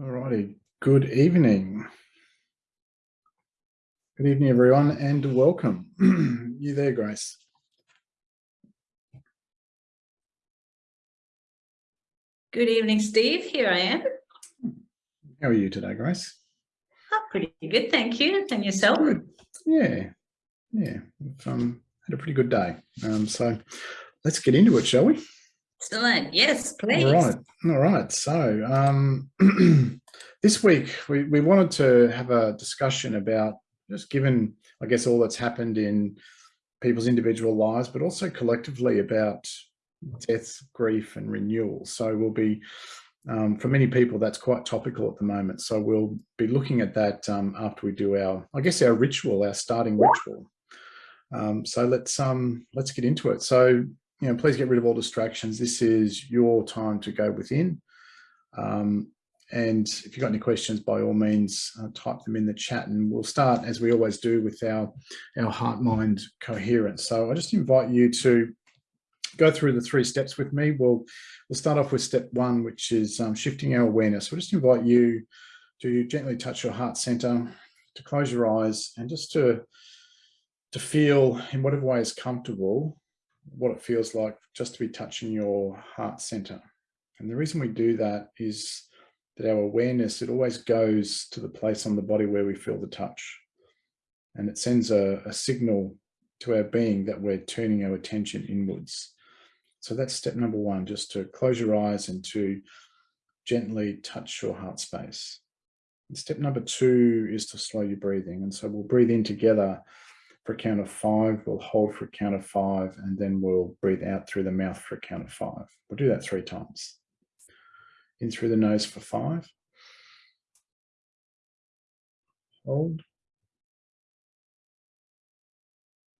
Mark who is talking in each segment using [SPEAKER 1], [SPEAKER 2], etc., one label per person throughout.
[SPEAKER 1] All righty. Good evening. Good evening, everyone, and welcome. you there, Grace?
[SPEAKER 2] Good evening, Steve. Here I am.
[SPEAKER 1] How are you today, Grace?
[SPEAKER 2] Oh, pretty good, thank you. And yourself?
[SPEAKER 1] Good. Yeah, yeah. We've um, had a pretty good day. Um, so let's get into it, shall we?
[SPEAKER 2] Excellent. Yes, please.
[SPEAKER 1] All right. All right. So um, this week we, we wanted to have a discussion about just given, I guess, all that's happened in people's individual lives, but also collectively about death, grief and renewal. So we'll be, um, for many people, that's quite topical at the moment. So we'll be looking at that um, after we do our, I guess, our ritual, our starting ritual. Um, so let's um, let's get into it. So you know, please get rid of all distractions. This is your time to go within. Um, and if you've got any questions, by all means, uh, type them in the chat and we'll start as we always do with our, our heart-mind coherence. So I just invite you to go through the three steps with me. We'll, we'll start off with step one, which is um, shifting our awareness. We'll just invite you to gently touch your heart center, to close your eyes and just to, to feel in whatever way is comfortable what it feels like just to be touching your heart center. And the reason we do that is that our awareness, it always goes to the place on the body where we feel the touch. And it sends a, a signal to our being that we're turning our attention inwards. So that's step number one, just to close your eyes and to gently touch your heart space. And step number two is to slow your breathing. And so we'll breathe in together for a count of five, we'll hold for a count of five, and then we'll breathe out through the mouth for a count of five. We'll do that three times. In through the nose for five. Hold.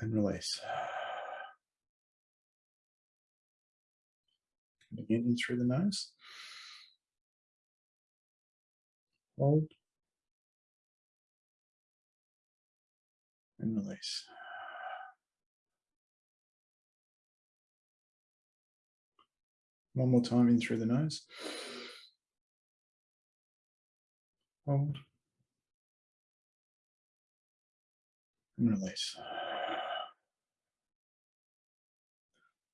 [SPEAKER 1] And release. And again, in through the nose. Hold. And release. One more time in through the nose. Hold. And release.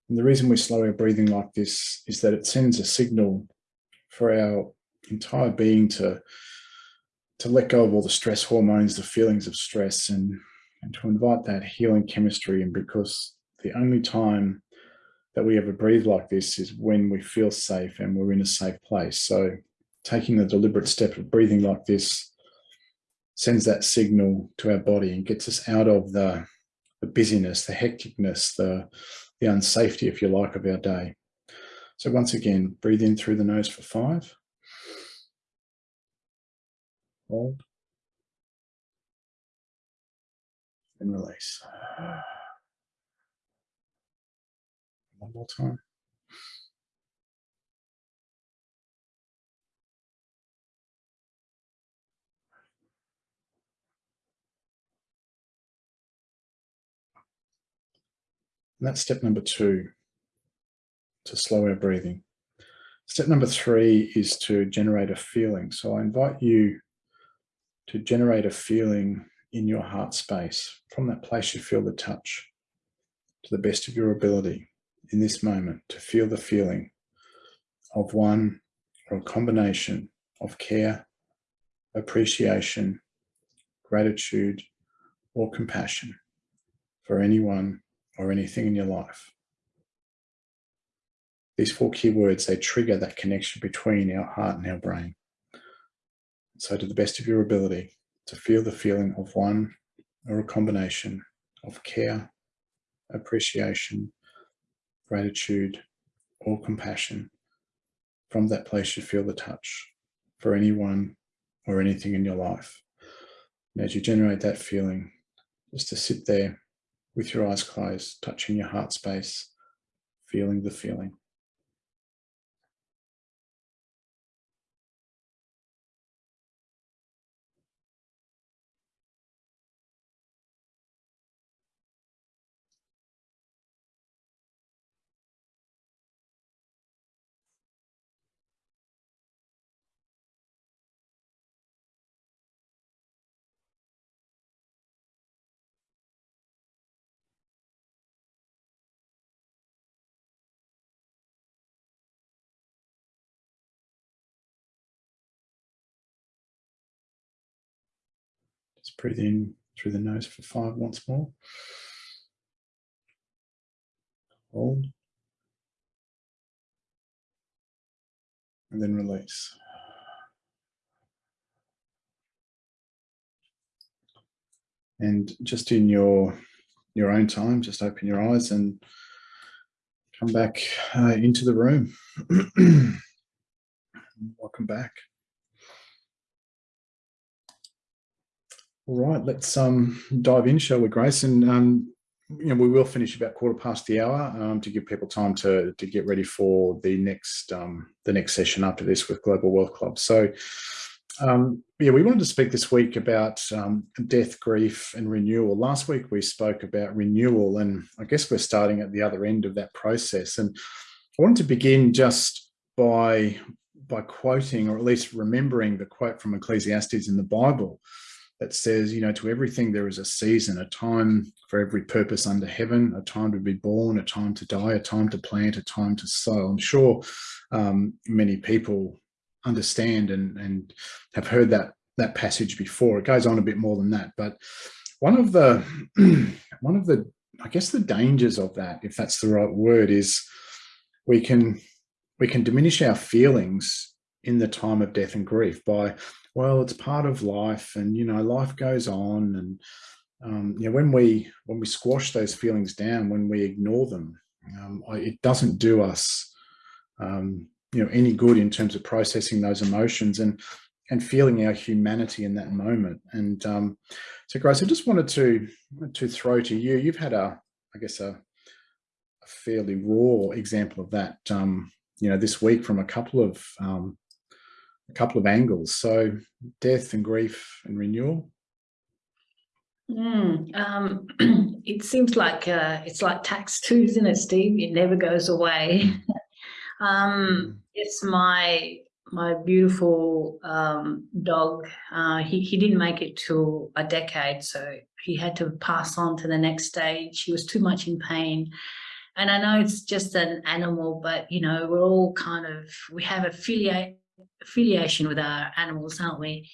[SPEAKER 1] And the reason we slow our breathing like this is that it sends a signal for our entire being to, to let go of all the stress hormones, the feelings of stress and and to invite that healing chemistry in because the only time that we ever breathe like this is when we feel safe and we're in a safe place. So taking the deliberate step of breathing like this sends that signal to our body and gets us out of the, the busyness, the hecticness, the, the unsafety, if you like, of our day. So once again, breathe in through the nose for five. Hold. And release. One more time. And that's step number two, to slow our breathing. Step number three is to generate a feeling. So I invite you to generate a feeling in your heart space. From that place you feel the touch to the best of your ability in this moment to feel the feeling of one or a combination of care, appreciation, gratitude, or compassion for anyone or anything in your life. These four key words, they trigger that connection between our heart and our brain. So to the best of your ability, to feel the feeling of one or a combination of care, appreciation, gratitude, or compassion. From that place, you feel the touch for anyone or anything in your life. And as you generate that feeling, just to sit there with your eyes closed, touching your heart space, feeling the feeling. Let's breathe in through the nose for five once more. Hold. And then release. And just in your your own time, just open your eyes and come back uh, into the room. Welcome back. All right, let's um, dive in, shall we, Grace? And um, you know, we will finish about quarter past the hour um, to give people time to to get ready for the next um, the next session after this with Global Wealth Club. So, um, yeah, we wanted to speak this week about um, death, grief, and renewal. Last week we spoke about renewal, and I guess we're starting at the other end of that process. And I wanted to begin just by by quoting, or at least remembering the quote from Ecclesiastes in the Bible that says, you know, to everything there is a season, a time for every purpose under heaven, a time to be born, a time to die, a time to plant, a time to sow. I'm sure um, many people understand and, and have heard that that passage before. It goes on a bit more than that, but one of the one of the I guess the dangers of that, if that's the right word, is we can we can diminish our feelings in the time of death and grief by well, it's part of life and, you know, life goes on. And, um, you know, when we, when we squash those feelings down, when we ignore them, um, it doesn't do us, um, you know, any good in terms of processing those emotions and, and feeling our humanity in that moment. And um, so, Grace, I just wanted to to throw to you. You've had a, I guess, a, a fairly raw example of that. Um, you know, this week from a couple of um, a couple of angles. So death and grief and renewal.
[SPEAKER 2] Mm, um, it seems like uh, it's like tax too, isn't it, Steve? It never goes away. um, it's my my beautiful um, dog. Uh, he he didn't make it to a decade, so he had to pass on to the next stage. He was too much in pain. And I know it's just an animal, but you know, we're all kind of we have affiliate affiliation with our animals, aren't we?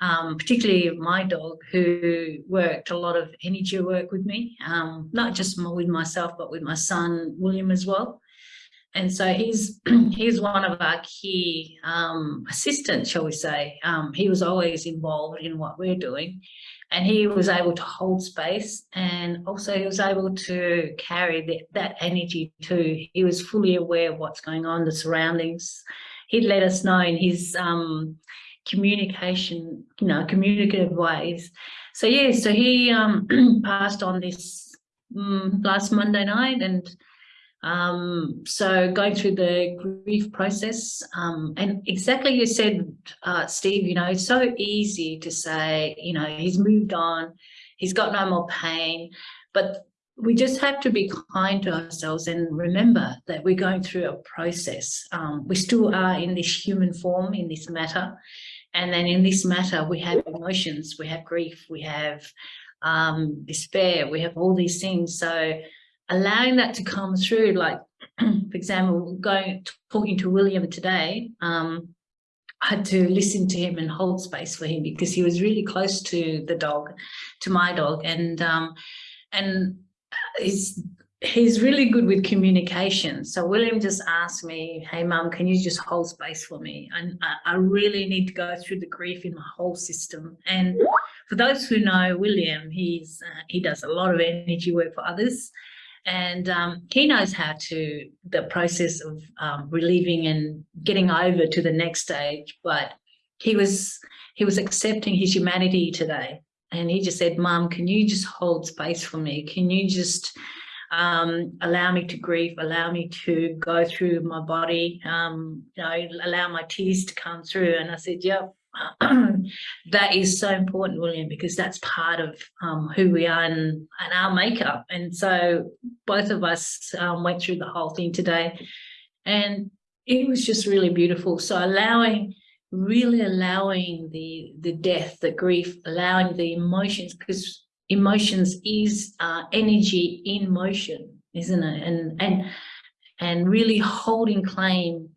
[SPEAKER 2] Um, particularly my dog who worked a lot of energy work with me, um, not just with myself, but with my son, William as well. And so he's he's one of our key um, assistants, shall we say. Um, he was always involved in what we're doing and he was able to hold space and also he was able to carry the, that energy too. He was fully aware of what's going on, the surroundings, he'd let us know in his um, communication, you know, communicative ways. So yeah, so he um, passed on this um, last Monday night and um, so going through the grief process um, and exactly you said, uh, Steve, you know, it's so easy to say, you know, he's moved on, he's got no more pain, but we just have to be kind to ourselves and remember that we're going through a process. Um, we still are in this human form, in this matter. And then in this matter, we have emotions, we have grief, we have um, despair, we have all these things. So allowing that to come through, like, for example, going talking to William today, um, I had to listen to him and hold space for him because he was really close to the dog, to my dog. And um, and he's he's really good with communication. So William just asked me, hey, mum, can you just hold space for me? And I, I, really need to go through the grief in my whole system. And for those who know William, he's uh, he does a lot of energy work for others. And um, he knows how to, the process of um, relieving and getting over to the next stage. But he was, he was accepting his humanity today and he just said, Mom, can you just hold space for me? Can you just um, allow me to grieve, allow me to go through my body, um, you know, allow my tears to come through. And I said, yep, that is so important, William, because that's part of um, who we are and, and, our makeup. And so both of us um, went through the whole thing today and it was just really beautiful. So allowing really allowing the the death the grief allowing the emotions because emotions is uh, energy in motion isn't it and and and really holding claim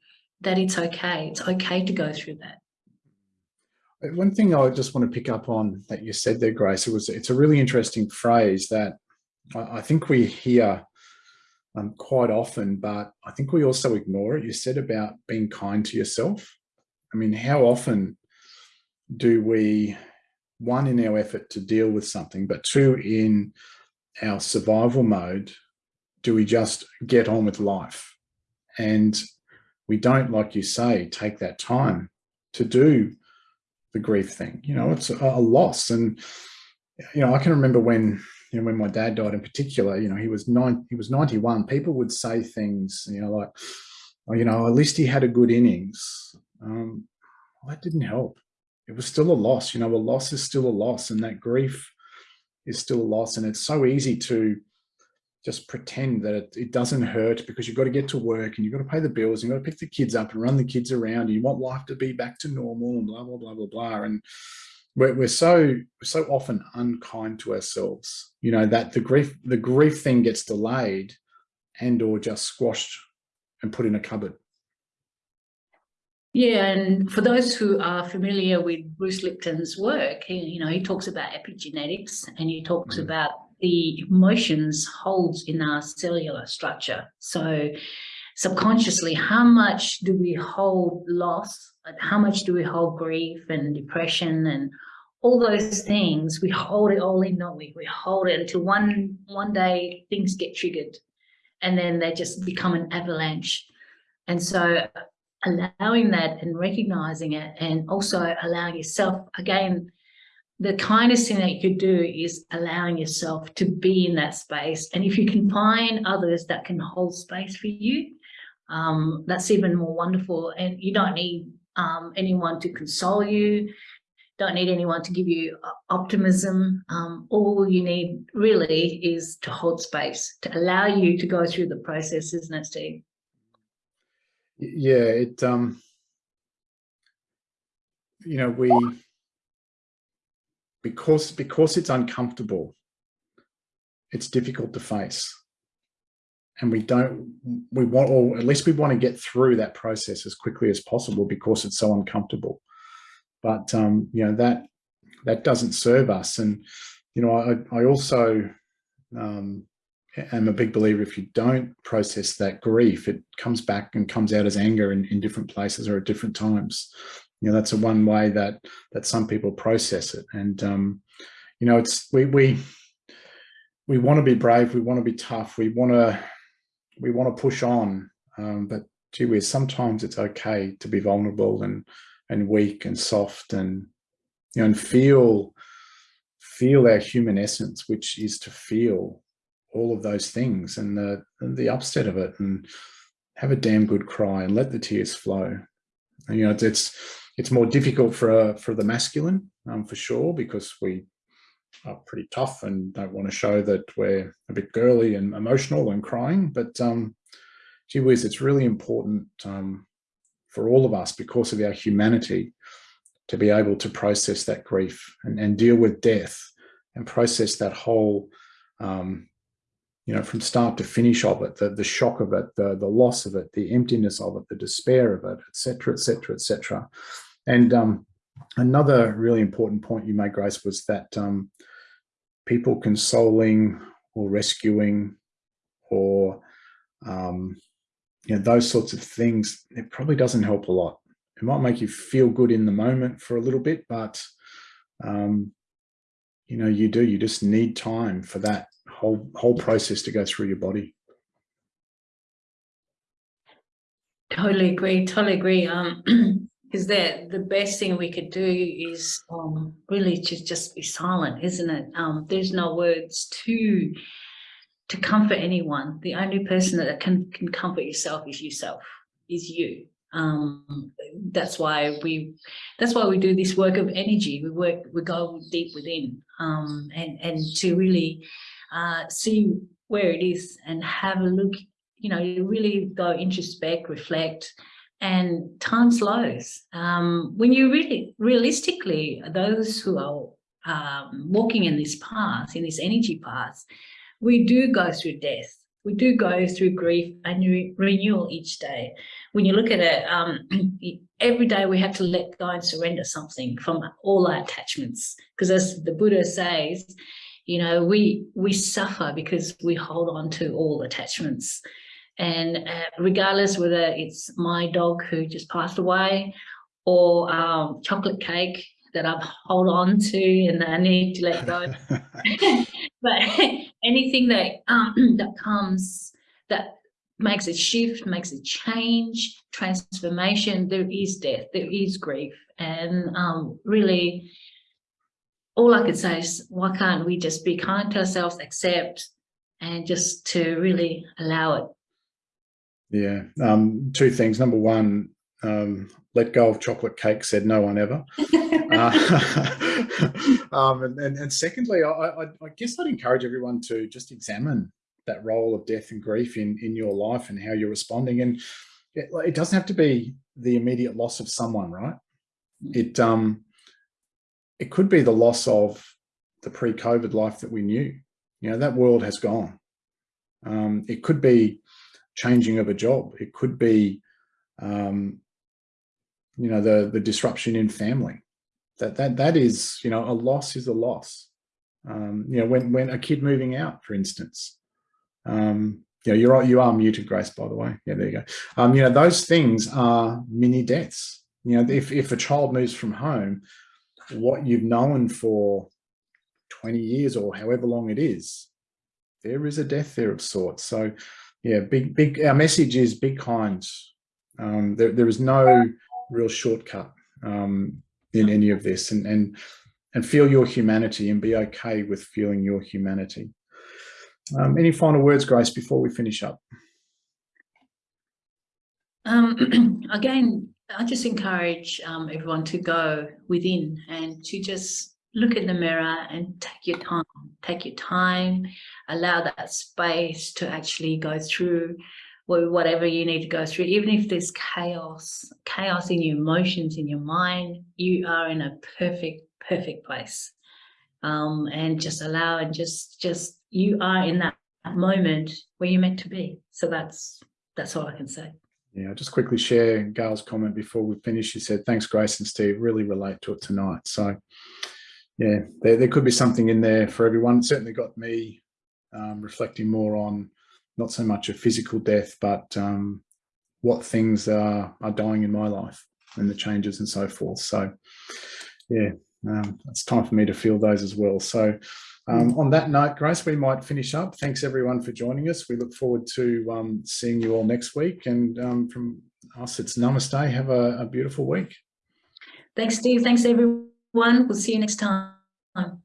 [SPEAKER 2] that it's okay it's okay to go through that
[SPEAKER 1] one thing I just want to pick up on that you said there, Grace, it was it's a really interesting phrase that I, I think we hear um, quite often, but I think we also ignore it. You said about being kind to yourself. I mean, how often do we, one, in our effort to deal with something, but two, in our survival mode, do we just get on with life? And we don't, like you say, take that time to do the grief thing. You know, it's a, loss. And, you know, I can remember when you know, when my dad died in particular, you know, he was nine, he was 91, people would say things, you know, like, oh, you know, at least he had a good innings. Um, well, that didn't help. It was still a loss, you know, a loss is still a loss and that grief is still a loss. And it's so easy to just pretend that it, it doesn't hurt because you've got to get to work and you've got to pay the bills and you've got to pick the kids up and run the kids around. And you want life to be back to normal and blah, blah, blah, blah, blah. And we're, we're so so often unkind to ourselves you know that the grief the grief thing gets delayed and or just squashed and put in a cupboard
[SPEAKER 2] yeah and for those who are familiar with bruce lipton's work he, you know he talks about epigenetics and he talks mm. about the emotions holds in our cellular structure. So subconsciously how much do we hold loss? How much do we hold grief and depression and all those things? We hold it all in don't we? We hold it until one one day things get triggered and then they just become an avalanche. And so allowing that and recognizing it and also allowing yourself again the kindest thing that you could do is allowing yourself to be in that space and if you can find others that can hold space for you um, that's even more wonderful and you don't need um, anyone to console you. Don't need anyone to give you uh, optimism. Um, all you need really is to hold space, to allow you to go through the process, isn't it?
[SPEAKER 1] Yeah, it, um, you know, we, because, because it's uncomfortable, it's difficult to face. And we don't we want or at least we want to get through that process as quickly as possible because it's so uncomfortable. But um you know that that doesn't serve us. And you know i i also um am a big believer if you don't process that grief it comes back and comes out as anger in, in different places or at different times. You know that's a one way that that some people process it. And um you know it's we we we want to be brave we want to be tough we want to we want to push on, um, but gee whiz, sometimes it's okay to be vulnerable and and weak and soft and you know and feel feel our human essence, which is to feel all of those things and the the upset of it and have a damn good cry and let the tears flow. And, you know, it's, it's it's more difficult for uh, for the masculine um, for sure because we are pretty tough and don't want to show that we're a bit girly and emotional and crying. But um, gee whiz, it's really important um, for all of us because of our humanity to be able to process that grief and, and deal with death and process that whole, um, you know, from start to finish of it, the, the shock of it, the, the loss of it, the emptiness of it, the despair of it, etc., etc., etc. And um, another really important point you made, Grace, was that um, people consoling or rescuing or um, you know, those sorts of things, it probably doesn't help a lot. It might make you feel good in the moment for a little bit, but um, you know, you do, you just need time for that whole whole process to go through your body.
[SPEAKER 2] Totally agree, totally agree. Um, is that the best thing we could do is um, really to just be silent, isn't it? Um, there's no words to to comfort anyone. The only person that can can comfort yourself is yourself, is you. Um, that's why we that's why we do this work of energy. We work we go deep within um, and and to really uh, see where it is and have a look. You know, you really go introspect, reflect, and time slows. Um, when you really, realistically, those who are um, walking in this path, in this energy path, we do go through death. we do go through grief and re renewal each day. When you look at it, um, every day we have to let go and surrender something from all our attachments. Because as the Buddha says, you know, we we suffer because we hold on to all attachments. And uh, regardless whether it's my dog who just passed away or um, chocolate cake that I hold on to and I need to let go. but anything that um, that comes that makes a shift, makes a change, transformation, there is death, there is grief. And um, really, all I could say is, why can't we just be kind to ourselves, accept, and just to really allow it?
[SPEAKER 1] Yeah, um, two things. Number one, um, let go of chocolate cake, said no one ever. uh, um, and, and, and, secondly, I, I, I, guess I'd encourage everyone to just examine that role of death and grief in, in your life and how you're responding. And it, it doesn't have to be the immediate loss of someone, right? Mm. It, um, it could be the loss of the pre-COVID life that we knew. You know, that world has gone. Um, it could be changing of a job. It could be um, you know, the, the disruption in family. That, that, that is, you know, a loss is a loss. Um, you know, when, when a kid moving out, for instance, um, you know, you're, you are muted, Grace, by the way. Yeah, there you go. Um, you know, those things are mini deaths. You know, if, if a child moves from home, what you've known for 20 years or however long it is, there is a death there of sorts. So yeah, big, big, our message is big kind. Um, there, there is no real shortcut um, in any of this and, and, and feel your humanity and be okay with feeling your humanity. Um, any final words, Grace, before we finish up?
[SPEAKER 2] Um, again, I just encourage um, everyone to go within and to just look in the mirror and take your time, take your time, allow that space to actually go through whatever you need to go through, even if there's chaos, chaos in your emotions, in your mind, you are in a perfect, perfect place. Um, and just allow and just, just, you are in that moment where you're meant to be. So that's, that's all I can say.
[SPEAKER 1] Yeah, I'll just quickly share Gail's comment before we finish. She said, thanks, Grace and Steve, really relate to it tonight. So yeah, there, there could be something in there for everyone. It certainly got me um, reflecting more on not so much a physical death, but um, what things are, are dying in my life and the changes and so forth. So yeah, um, it's time for me to feel those as well. So um, on that note, Grace, we might finish up. Thanks everyone for joining us. We look forward to um, seeing you all next week. And um, from us, it's namaste. Have a, a beautiful week.
[SPEAKER 2] Thanks, Steve. Thanks, everyone. We'll see you next time.